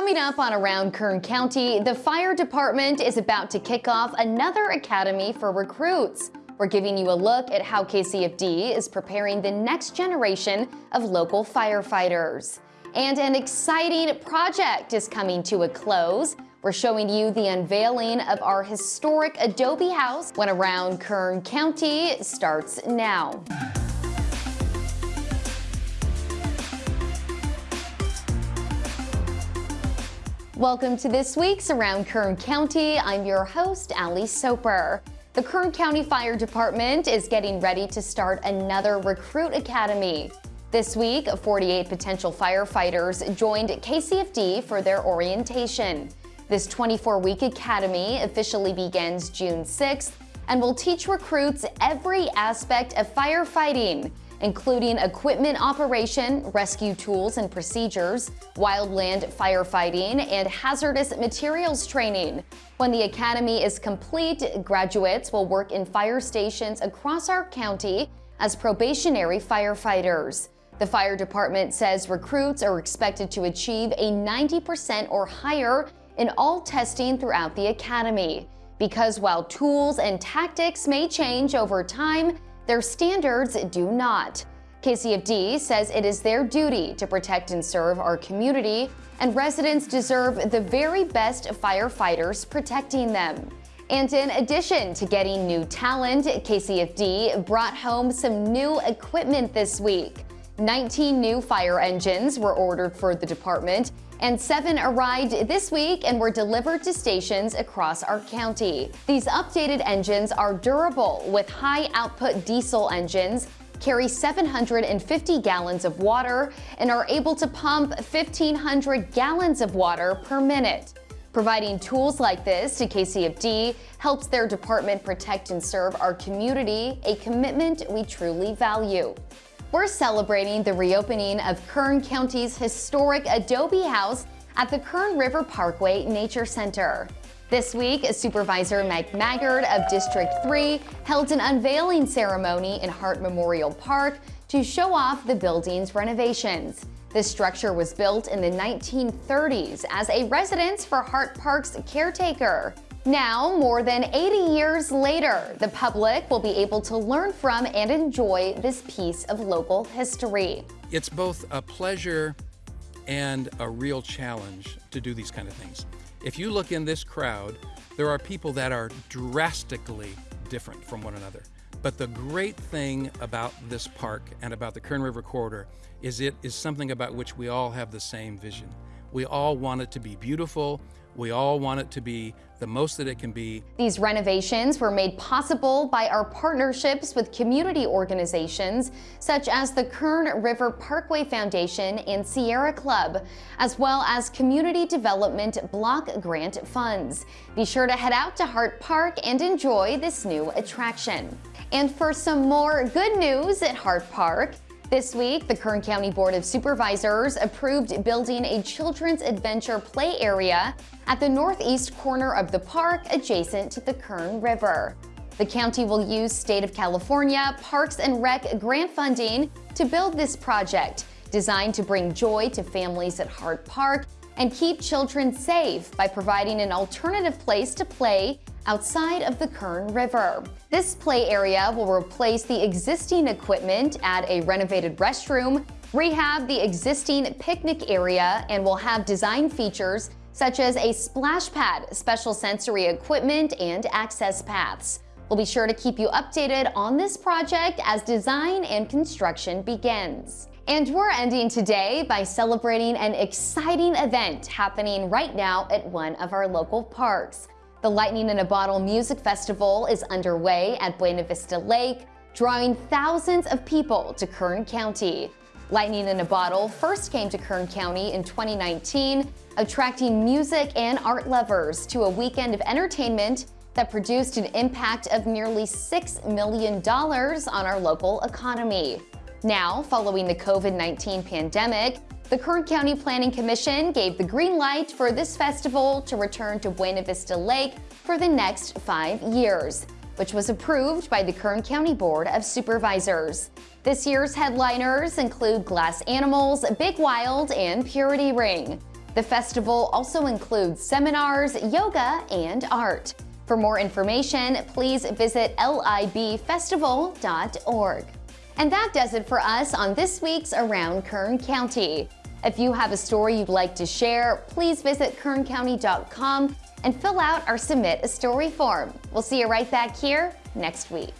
Coming up on Around Kern County, the fire department is about to kick off another academy for recruits. We're giving you a look at how KCFD is preparing the next generation of local firefighters. And an exciting project is coming to a close. We're showing you the unveiling of our historic Adobe house when Around Kern County starts now. Welcome to this week's Around Kern County. I'm your host, Ali Soper. The Kern County Fire Department is getting ready to start another recruit academy. This week, 48 potential firefighters joined KCFD for their orientation. This 24-week academy officially begins June 6th and will teach recruits every aspect of firefighting, including equipment operation, rescue tools and procedures, wildland firefighting, and hazardous materials training. When the academy is complete, graduates will work in fire stations across our county as probationary firefighters. The fire department says recruits are expected to achieve a 90% or higher in all testing throughout the academy. Because while tools and tactics may change over time, their standards do not. KCFD says it is their duty to protect and serve our community, and residents deserve the very best firefighters protecting them. And in addition to getting new talent, KCFD brought home some new equipment this week. 19 new fire engines were ordered for the department, and seven arrived this week and were delivered to stations across our county. These updated engines are durable with high output diesel engines carry 750 gallons of water and are able to pump 1,500 gallons of water per minute. Providing tools like this to KCFD helps their department protect and serve our community, a commitment we truly value. We're celebrating the reopening of Kern County's historic Adobe House at the Kern River Parkway Nature Center. This week, Supervisor Mike Maggard of District 3 held an unveiling ceremony in Hart Memorial Park to show off the building's renovations. The structure was built in the 1930s as a residence for Hart Park's caretaker. Now, more than 80 years later, the public will be able to learn from and enjoy this piece of local history. It's both a pleasure and a real challenge to do these kind of things. If you look in this crowd, there are people that are drastically different from one another. But the great thing about this park and about the Kern River Corridor is it is something about which we all have the same vision. We all want it to be beautiful. We all want it to be the most that it can be. These renovations were made possible by our partnerships with community organizations such as the Kern River Parkway Foundation and Sierra Club, as well as community development block grant funds. Be sure to head out to Hart Park and enjoy this new attraction. And for some more good news at Hart Park, this week, the Kern County Board of Supervisors approved building a children's adventure play area at the northeast corner of the park adjacent to the Kern River. The county will use State of California Parks and Rec grant funding to build this project, designed to bring joy to families at Hart Park and keep children safe by providing an alternative place to play outside of the Kern River. This play area will replace the existing equipment, add a renovated restroom, rehab the existing picnic area, and will have design features such as a splash pad, special sensory equipment, and access paths. We'll be sure to keep you updated on this project as design and construction begins. And we're ending today by celebrating an exciting event happening right now at one of our local parks. The Lightning in a Bottle Music Festival is underway at Buena Vista Lake, drawing thousands of people to Kern County. Lightning in a Bottle first came to Kern County in 2019, attracting music and art lovers to a weekend of entertainment that produced an impact of nearly $6 million on our local economy. Now, following the COVID-19 pandemic, the Kern County Planning Commission gave the green light for this festival to return to Buena Vista Lake for the next five years, which was approved by the Kern County Board of Supervisors. This year's headliners include Glass Animals, Big Wild, and Purity Ring. The festival also includes seminars, yoga, and art. For more information, please visit libfestival.org. And that does it for us on this week's Around Kern County. If you have a story you'd like to share, please visit kerncounty.com and fill out our Submit a Story form. We'll see you right back here next week.